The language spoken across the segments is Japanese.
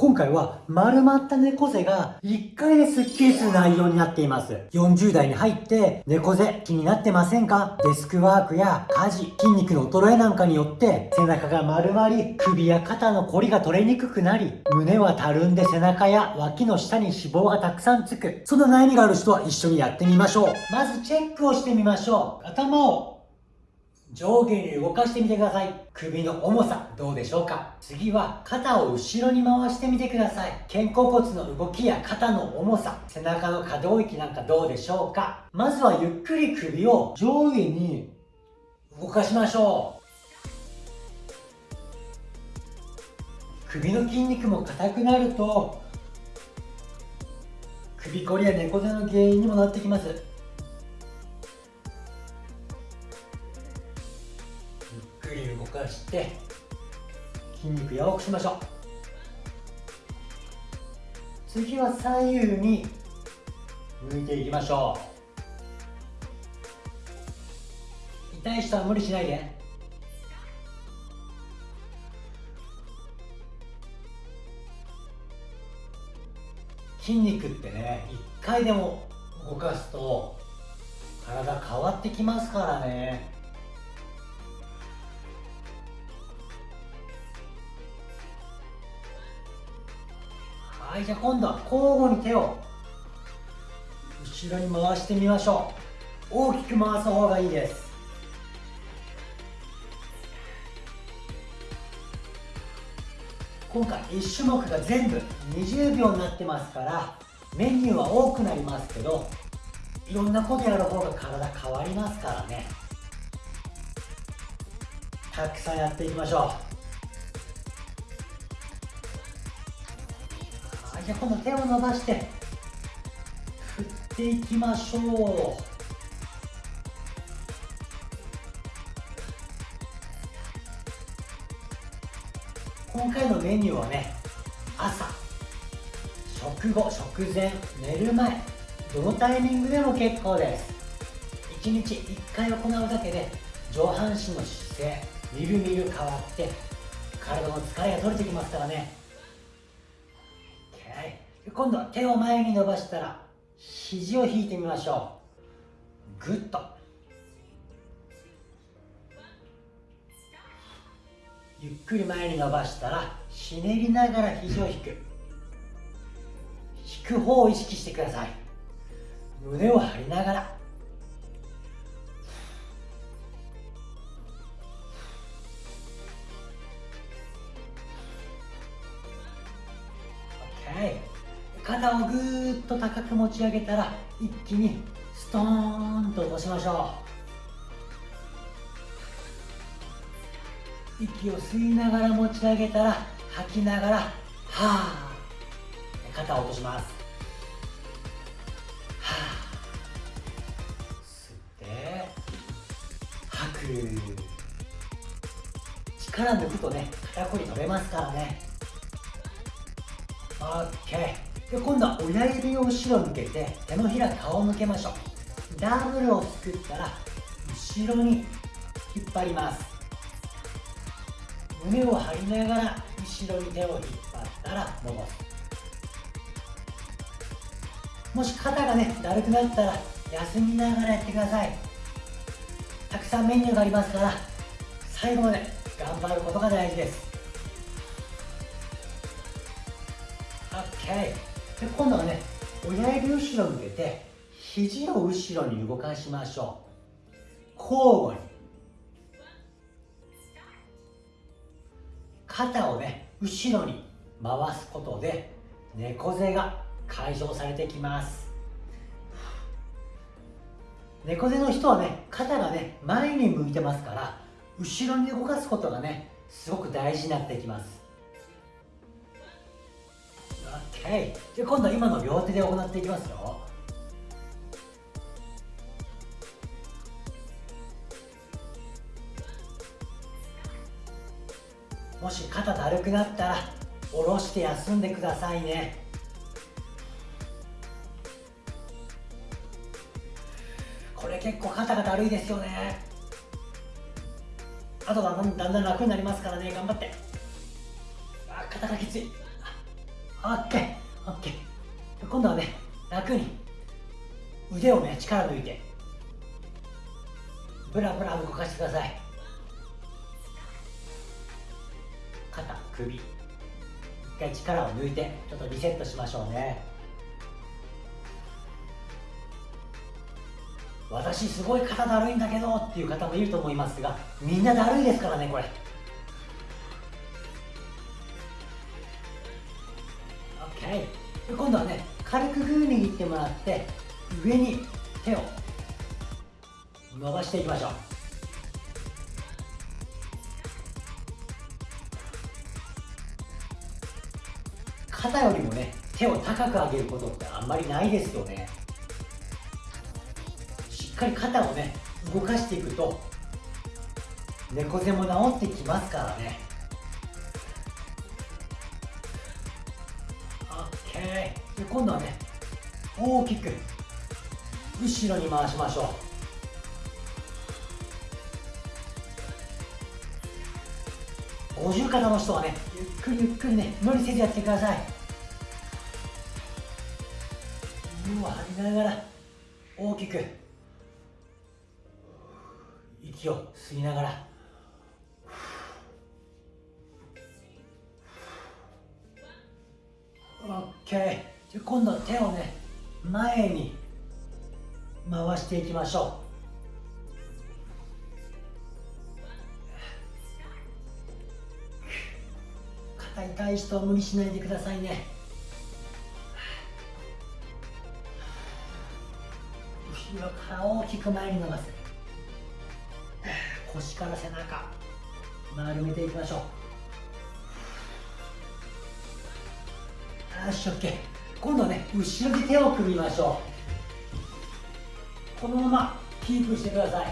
今回は丸まった猫背が1回でスッキリする内容になっています。40代に入って猫背気になってませんか？デスクワークや家事、筋肉の衰えなんかによって背中が丸まり、首や肩の凝りが取れにくくなり、胸はたるんで背中や脇の下に脂肪がたくさんつく。そんな悩みがある人は一緒にやってみましょう。まずチェックをしてみましょう。頭を上下に動かしてみてください。首の重さどうでしょうか。次は肩を後ろに回してみてください。肩甲骨の動きや肩の重さ背中の可動域なんかどうでしょうか。まずはゆっくり首を上下に動かしましょう。首の筋肉も硬くなると首こりや猫背の原因にもなってきます。して筋肉柔らかくしましょう。次は左右に向いていきましょう。痛い人は無理しないで。筋肉ってね一回でも動かすと体変わってきますからね。はいじゃあ今度は交互に手を後ろに回してみましょう。大きく回す方がいいです。今回1種目が全部20秒になってますからメニューは多くなりますけどいろんなことやる方が体変わりますからね。たくさんやっていきましょう。じゃあ今度手を伸ばして振っていきましょう。今回のメニューはね朝食後食前寝る前どのタイミングでも結構です。1日1回行うだけで上半身の姿勢みるみる変わって体の疲れが取れてきますからね。今度は手を前に伸ばしたら肘を引いてみましょう。ぐっと。ゆっくり前に伸ばしたらひねりながら肘を引く。引く方を意識してください。胸を張りながら。肩をぐーっと高く持ち上げたら一気にストーンと落としましょう。息を吸いながら持ち上げたら吐きながらはあ肩を落とします。はあ吸って吐く。力抜くとね肩こり取れますからね。OK 今度は親指を後ろ向けて手のひら顔を向けましょう。ダブルを作ったら後ろに引っ張ります。胸を張りながら後ろに手を引っ張ったら戻す。もし肩がねだるくなったら休みながらやってください。たくさんメニューがありますから最後まで頑張ることが大事です。OK で今度はね親指後ろ向けて肘を後ろに動かしましょう。交互に。肩をね後ろに回すことで猫背が解消されてきます。猫背の人はね肩がね前に向いてますから後ろに動かすことがねすごく大事になってきます。OK じゃあ今度は今の両手で行っていきますよ。もし肩だるくなったら下ろして休んでくださいね。これ結構肩がだるいですよね。あとだんだんだんだん楽になりますからね。頑張って。あ肩がきつい。オッケーオッケー今度はね楽に腕をね力抜いてブラブラ動かしてください。肩首。一回力を抜いてちょっとリセットしましょうね。私すごい肩だるいんだけどっていう方もいると思いますがみんなだるいですからねこれ。OK 今度はね軽くグー握ってもらって上に手を伸ばしていきましょう。肩よりもね手を高く上げることってあんまりないですよね。しっかり肩をね動かしていくと猫背も治ってきますからね。で今度はね大きく後ろに回しましょう。五十肩の人はねゆっくりゆっくりね無理せずやってください。うわ張りながら大きく息を吸いながら。OK じゃ今度は手をね前に回していきましょう。肩痛い人は無理しないでくださいね。後ろから大きく前に伸ばす。腰から背中丸めていきましょう。よし OK 今度ね後ろで手を組みましょう。このままキープしてください。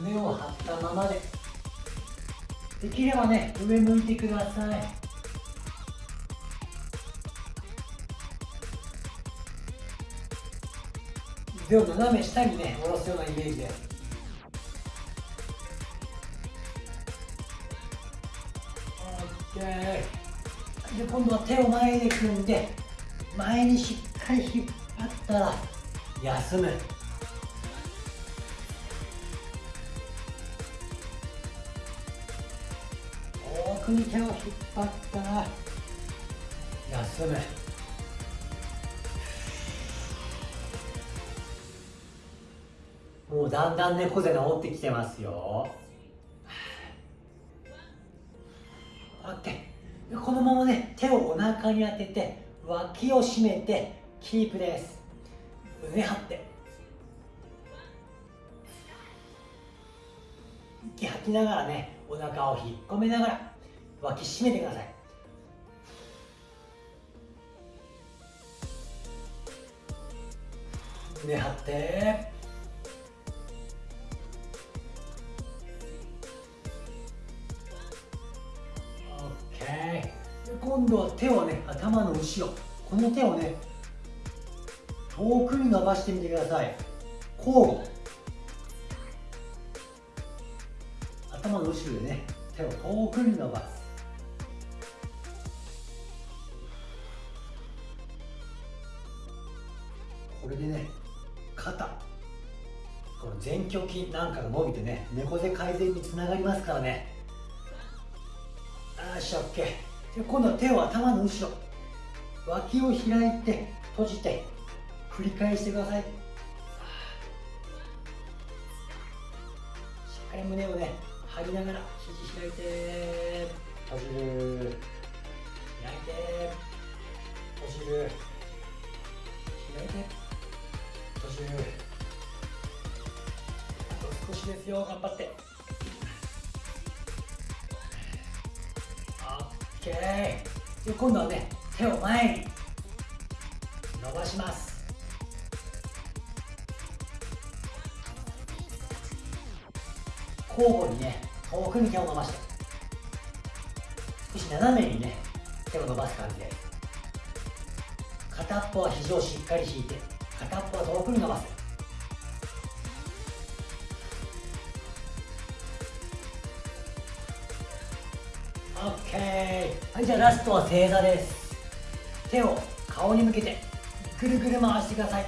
胸を張ったままで。できればね上向いてください。腕を斜め下にね下ろすようなイメージで。OK で今度は手を前で組んで前にしっかり引っ張ったら休む奥に手を引っ張ったら休むもうだんだん猫背治ってきてますよ。このままね手をお腹に当てて脇を締めてキープです。胸張って。息吐きながらねお腹を引っ込めながら脇締めてください。胸張って。今度は手をね頭の後ろこの手をね遠くに伸ばしてみてください。交互。頭の後ろでね手を遠くに伸ばす。これでね肩。この前鋸筋なんかが伸びてね猫背改善につながりますからね。よし OK で今度は手を頭の後ろ脇を開いて閉じて繰り返してください。しっかり胸をね張りながら肘開いて閉じる。開いて閉じる。開いて閉じる。あと少しですよ頑張って。OK で今度はね手を前に伸ばします。交互にね遠くに手を伸ばして。少し斜めにね手を伸ばす感じで。片っぽは肘をしっかり引いて片っぽは遠くに伸ばす。OK はいじゃあラストは正座です。手を顔に向けてぐるぐる回してください。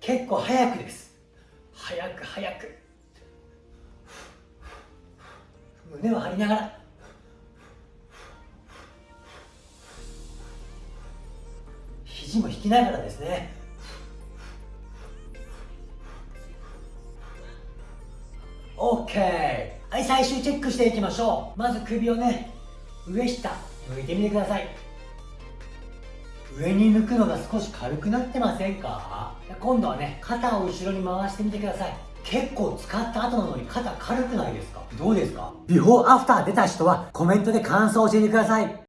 結構早くです。早く早く。胸を張りながら。肘も引きながらですね。OK はい最終チェックしていきましょう。まず首をね上下向いてみてください。上に抜くのが少し軽くなってませんか？今度はね肩を後ろに回してみてください。結構使った後なのに肩軽くないですか？どうですか？ビフォーアフター出た人はコメントで感想を教えてください。